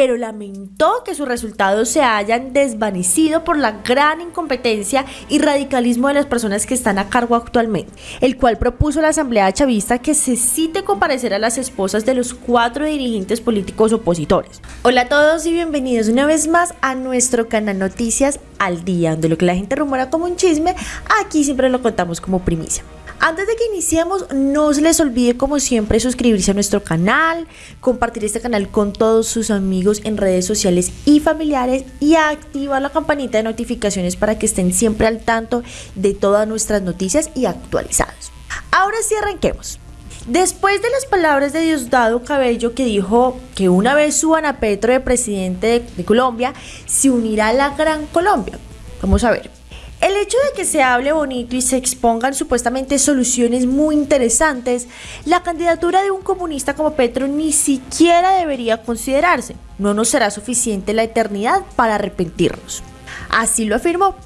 pero lamentó que sus resultados se hayan desvanecido por la gran incompetencia y radicalismo de las personas que están a cargo actualmente, el cual propuso a la Asamblea Chavista que se cite comparecer a las esposas de los cuatro dirigentes políticos opositores. Hola a todos y bienvenidos una vez más a nuestro canal Noticias al Día, donde lo que la gente rumora como un chisme, aquí siempre lo contamos como primicia. Antes de que iniciemos, no se les olvide como siempre suscribirse a nuestro canal, compartir este canal con todos sus amigos en redes sociales y familiares y activar la campanita de notificaciones para que estén siempre al tanto de todas nuestras noticias y actualizados. Ahora sí arranquemos. Después de las palabras de Diosdado Cabello que dijo que una vez suban a Petro de presidente de, de Colombia, se unirá a la Gran Colombia. Vamos a ver. El hecho de que se hable bonito y se expongan supuestamente soluciones muy interesantes, la candidatura de un comunista como Petro ni siquiera debería considerarse. No nos será suficiente la eternidad para arrepentirnos. Así lo afirmó.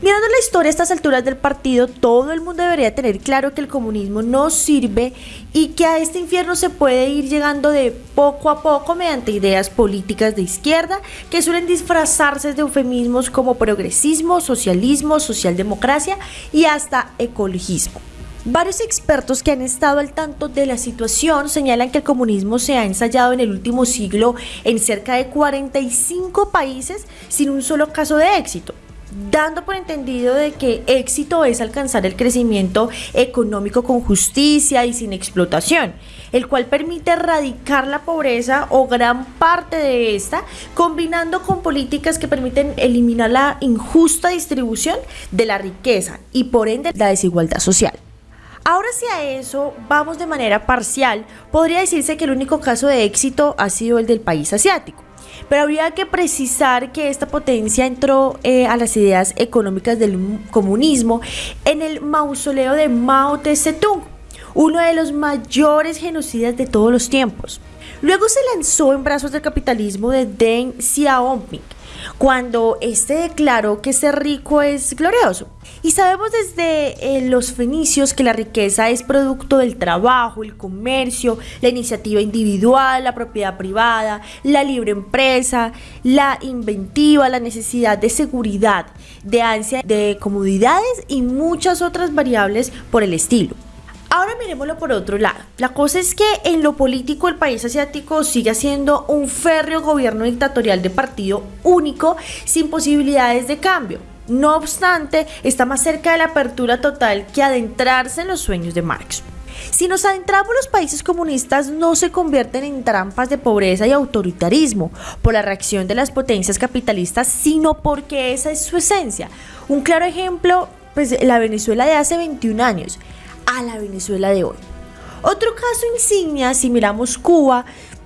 Mirando la historia a estas alturas del partido, todo el mundo debería tener claro que el comunismo no sirve y que a este infierno se puede ir llegando de poco a poco mediante ideas políticas de izquierda que suelen disfrazarse de eufemismos como progresismo, socialismo, socialdemocracia y hasta ecologismo. Varios expertos que han estado al tanto de la situación señalan que el comunismo se ha ensayado en el último siglo en cerca de 45 países sin un solo caso de éxito dando por entendido de que éxito es alcanzar el crecimiento económico con justicia y sin explotación, el cual permite erradicar la pobreza o gran parte de esta, combinando con políticas que permiten eliminar la injusta distribución de la riqueza y por ende la desigualdad social. Ahora si a eso vamos de manera parcial, podría decirse que el único caso de éxito ha sido el del país asiático. Pero habría que precisar que esta potencia entró eh, a las ideas económicas del comunismo en el mausoleo de Mao Tse-tung, uno de los mayores genocidas de todos los tiempos. Luego se lanzó en brazos del capitalismo de Deng Xiaoping, cuando este declaró que ser rico es glorioso. Y sabemos desde eh, los fenicios que la riqueza es producto del trabajo, el comercio, la iniciativa individual, la propiedad privada, la libre empresa, la inventiva, la necesidad de seguridad, de ansia de comodidades y muchas otras variables por el estilo. Ahora miremoslo por otro lado. La cosa es que en lo político el país asiático sigue siendo un férreo gobierno dictatorial de partido único sin posibilidades de cambio. No obstante, está más cerca de la apertura total que adentrarse en los sueños de Marx. Si nos adentramos, los países comunistas no se convierten en trampas de pobreza y autoritarismo por la reacción de las potencias capitalistas, sino porque esa es su esencia. Un claro ejemplo, pues la Venezuela de hace 21 años a la Venezuela de hoy. Otro caso insignia, si miramos Cuba,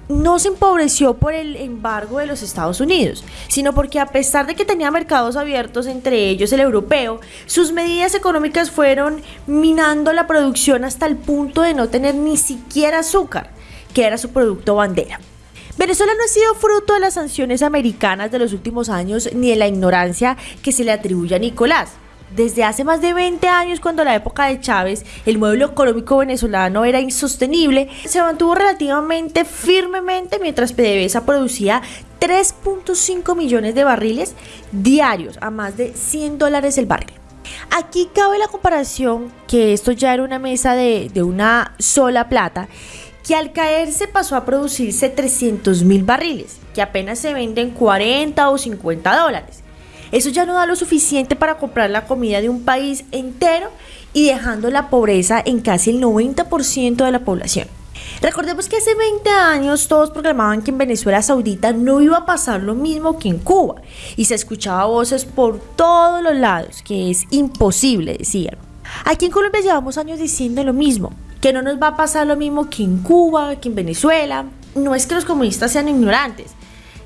no se empobreció por el embargo de los Estados Unidos, sino porque a pesar de que tenía mercados abiertos, entre ellos el europeo, sus medidas económicas fueron minando la producción hasta el punto de no tener ni siquiera azúcar, que era su producto bandera. Venezuela no ha sido fruto de las sanciones americanas de los últimos años ni de la ignorancia que se le atribuye a Nicolás desde hace más de 20 años, cuando la época de Chávez el modelo económico venezolano era insostenible, se mantuvo relativamente firmemente mientras PDVSA producía 3.5 millones de barriles diarios a más de 100 dólares el barril. Aquí cabe la comparación que esto ya era una mesa de, de una sola plata que al caerse pasó a producirse 300 mil barriles, que apenas se venden 40 o 50 dólares. Eso ya no da lo suficiente para comprar la comida de un país entero y dejando la pobreza en casi el 90% de la población. Recordemos que hace 20 años todos proclamaban que en Venezuela Saudita no iba a pasar lo mismo que en Cuba y se escuchaba voces por todos los lados que es imposible, decían. Aquí en Colombia llevamos años diciendo lo mismo, que no nos va a pasar lo mismo que en Cuba, que en Venezuela. No es que los comunistas sean ignorantes,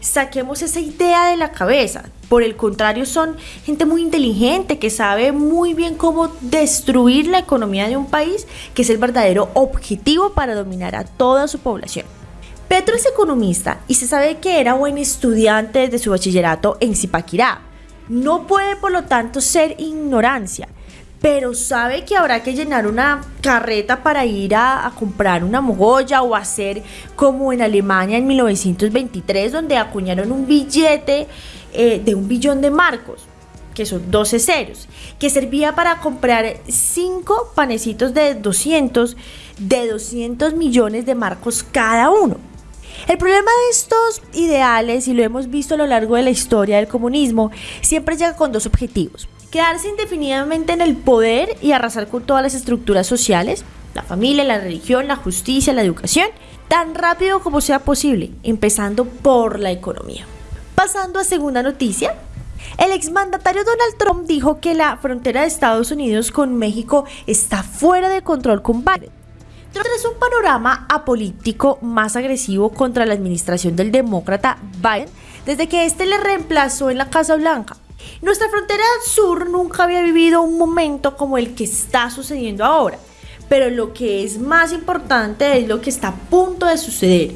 saquemos esa idea de la cabeza. Por el contrario, son gente muy inteligente que sabe muy bien cómo destruir la economía de un país, que es el verdadero objetivo para dominar a toda su población. Petro es economista y se sabe que era buen estudiante desde su bachillerato en Zipaquirá. No puede, por lo tanto, ser ignorancia pero sabe que habrá que llenar una carreta para ir a, comprar una mogolla o hacer como en Alemania en 1923, donde acuñaron un billete eh, de un billón de marcos que son 12 ceros, que servía para comprar 5 panecitos de 200, de 200 millones de marcos cada uno. El problema de estos ideales, y lo hemos visto a lo largo de la historia del comunismo, siempre llega con dos objetivos. Quedarse indefinidamente en el poder y arrasar con todas las estructuras sociales, la familia, la religión, la justicia, la educación, tan rápido como sea posible, empezando por la economía. Pasando a segunda noticia, el exmandatario Donald Trump dijo que la frontera de Estados Unidos con México está fuera de control con Biden. Tras un panorama apolítico más agresivo contra la administración del demócrata Biden, desde que este le reemplazó en la Casa Blanca. Nuestra frontera sur nunca había vivido un momento como el que está sucediendo ahora, pero lo que es más importante es lo que está a punto de suceder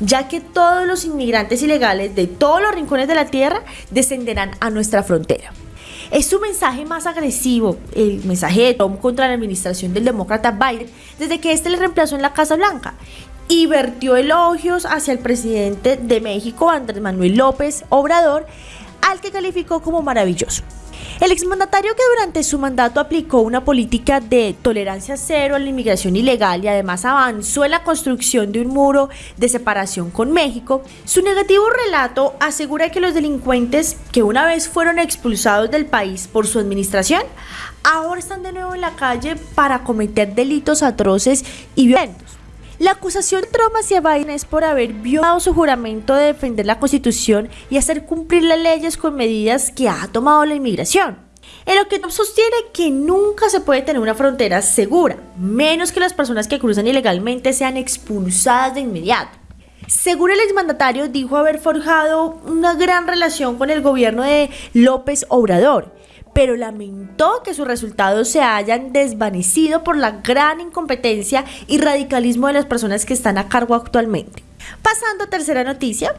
ya que todos los inmigrantes ilegales de todos los rincones de la tierra descenderán a nuestra frontera. Es su mensaje más agresivo, el mensaje de Trump contra la administración del demócrata Biden desde que este le reemplazó en la Casa Blanca y vertió elogios hacia el presidente de México, Andrés Manuel López Obrador, al que calificó como maravilloso. El exmandatario que durante su mandato aplicó una política de tolerancia cero a la inmigración ilegal y además avanzó en la construcción de un muro de separación con México, su negativo relato asegura que los delincuentes que una vez fueron expulsados del país por su administración, ahora están de nuevo en la calle para cometer delitos atroces y violentos. La acusación Trump hacia Biden es por haber violado su juramento de defender la Constitución y hacer cumplir las leyes con medidas que ha tomado la inmigración. En lo que Trump sostiene que nunca se puede tener una frontera segura, menos que las personas que cruzan ilegalmente sean expulsadas de inmediato. Según el exmandatario, dijo haber forjado una gran relación con el gobierno de López Obrador pero lamentó que sus resultados se hayan desvanecido por la gran incompetencia y radicalismo de las personas que están a cargo actualmente. Pasando a tercera noticia,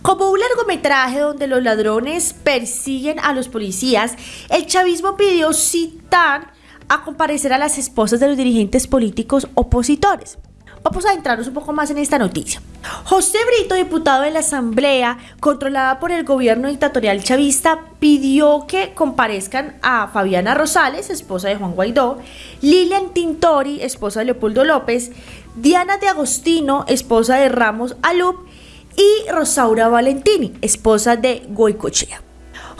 como un largometraje donde los ladrones persiguen a los policías, el chavismo pidió citar a comparecer a las esposas de los dirigentes políticos opositores. Vamos a adentrarnos un poco más en esta noticia. José Brito, diputado de la Asamblea, controlada por el gobierno dictatorial chavista, pidió que comparezcan a Fabiana Rosales, esposa de Juan Guaidó, Lilian Tintori, esposa de Leopoldo López, Diana de Agostino, esposa de Ramos Alup, y Rosaura Valentini, esposa de Goicochea.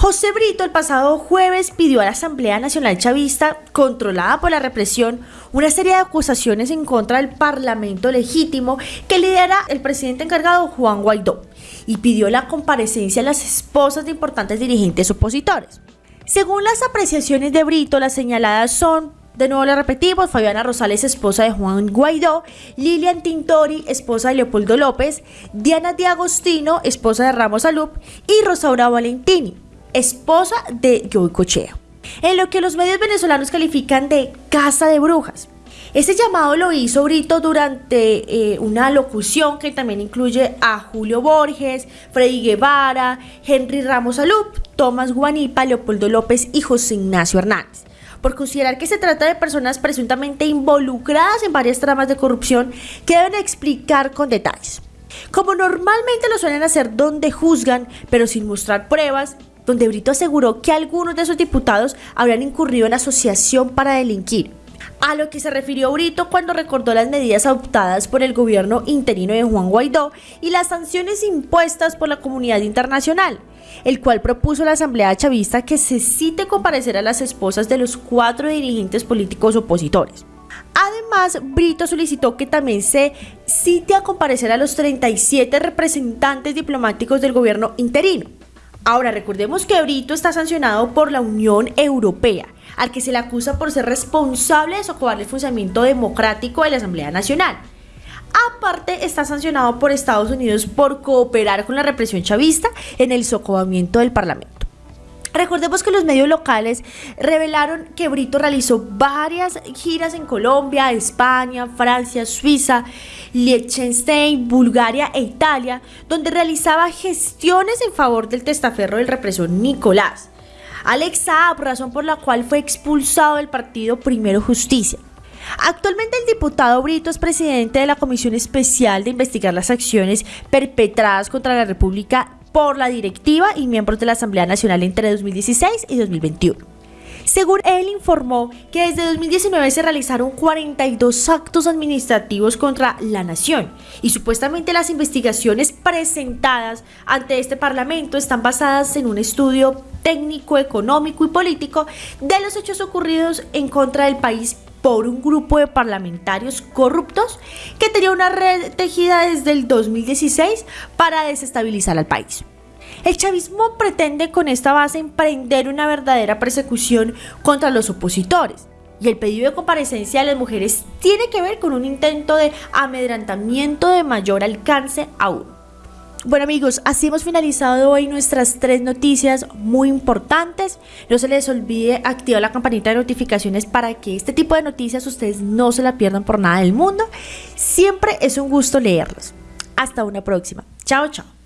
José Brito el pasado jueves pidió a la Asamblea Nacional Chavista, controlada por la represión, una serie de acusaciones en contra del Parlamento legítimo que lidera el presidente encargado Juan Guaidó y pidió la comparecencia de las esposas de importantes dirigentes opositores. Según las apreciaciones de Brito, las señaladas son de nuevo le repetimos, Fabiana Rosales, esposa de Juan Guaidó, Lilian Tintori, esposa de Leopoldo López, Diana Di Agostino, esposa de Ramos Alup, y Rosaura Valentini, esposa de Cochea, en lo que los medios venezolanos califican de casa de brujas. Este llamado lo hizo Brito durante eh, una locución que también incluye a Julio Borges, Freddy Guevara, Henry Ramos Alup, Tomás Guanipa, Leopoldo López y José Ignacio Hernández por considerar que se trata de personas presuntamente involucradas en varias tramas de corrupción que deben explicar con detalles. Como normalmente lo suelen hacer donde juzgan, pero sin mostrar pruebas, donde Brito aseguró que algunos de esos diputados habrían incurrido en asociación para delinquir. A lo que se refirió Brito cuando recordó las medidas adoptadas por el gobierno interino de Juan Guaidó y las sanciones impuestas por la comunidad internacional, el cual propuso a la Asamblea Chavista que se cite comparecer a las esposas de los cuatro dirigentes políticos opositores. Además, Brito solicitó que también se cite a comparecer a los 37 representantes diplomáticos del gobierno interino, Ahora, recordemos que Brito está sancionado por la Unión Europea, al que se le acusa por ser responsable de socavar el funcionamiento democrático de la Asamblea Nacional. Aparte, está sancionado por Estados Unidos por cooperar con la represión chavista en el socavamiento del Parlamento. Recordemos que los medios locales revelaron que Brito realizó varias giras en Colombia, España, Francia, Suiza, Liechtenstein, Bulgaria e Italia, donde realizaba gestiones en favor del testaferro del represor Nicolás. Alex Saab, razón por la cual fue expulsado del partido Primero Justicia. Actualmente el diputado Brito es presidente de la Comisión Especial de Investigar las Acciones perpetradas contra la República por la directiva y miembros de la Asamblea Nacional entre 2016 y 2021. Según él informó que desde 2019 se realizaron 42 actos administrativos contra la nación y supuestamente las investigaciones presentadas ante este Parlamento están basadas en un estudio técnico, económico y político de los hechos ocurridos en contra del país por un grupo de parlamentarios corruptos que tenía una red tejida desde el 2016 para desestabilizar al país. El chavismo pretende con esta base emprender una verdadera persecución contra los opositores. Y el pedido de comparecencia de las mujeres tiene que ver con un intento de amedrantamiento de mayor alcance aún. Bueno amigos, así hemos finalizado hoy nuestras tres noticias muy importantes. No se les olvide activar la campanita de notificaciones para que este tipo de noticias ustedes no se la pierdan por nada del mundo. Siempre es un gusto leerlos. Hasta una próxima. Chao, chao.